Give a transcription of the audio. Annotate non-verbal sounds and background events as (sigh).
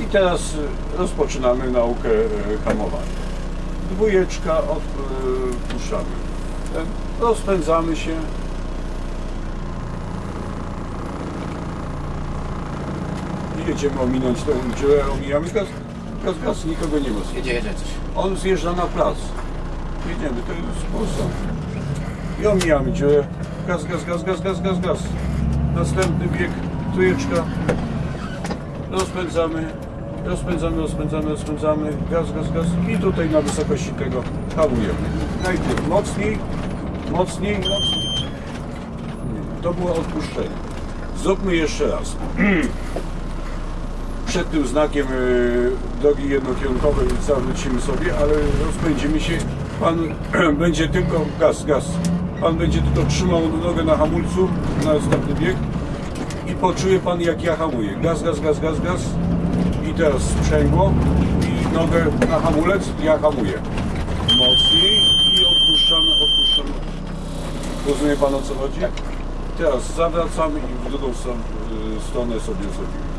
I teraz y, rozpoczynamy naukę y, hamowania. Dwójeczka odpuszczamy. Rozpędzamy się. I jedziemy ominąć tą dziurę, omijamy gaz, gaz, gaz, nikogo nie ma. Jedzie, jedzie coś. On zjeżdża na plac. Jedziemy, to jest sposób. I omijamy dziurę. Gaz, gaz, gaz, gaz, gaz, gaz, gaz. Następny bieg, trójeczka. Rozpędzamy, rozpędzamy, rozpędzamy, rozpędzamy. Gaz, gaz, gaz. I tutaj na wysokości tego hamujemy. Najpierw mocniej, mocniej, mocniej. To było odpuszczenie. Zróbmy jeszcze raz. (clears throat) Przed tym znakiem y, drogi jednokierunkowej zawrócimy sobie, ale rozpędzimy się. Pan (clears throat) będzie tylko gaz, gaz. Pan będzie tylko trzymał nogę na hamulcu na następny bieg i poczuje pan jak ja hamuję. Gaz, gaz, gaz, gaz, gaz. I teraz sprzęgło i nogę na hamulec, ja hamuję. Mocniej i odpuszczamy, odpuszczamy. Rozumie pan o co chodzi? Teraz zawracamy i w drugą y, stronę sobie zrobimy.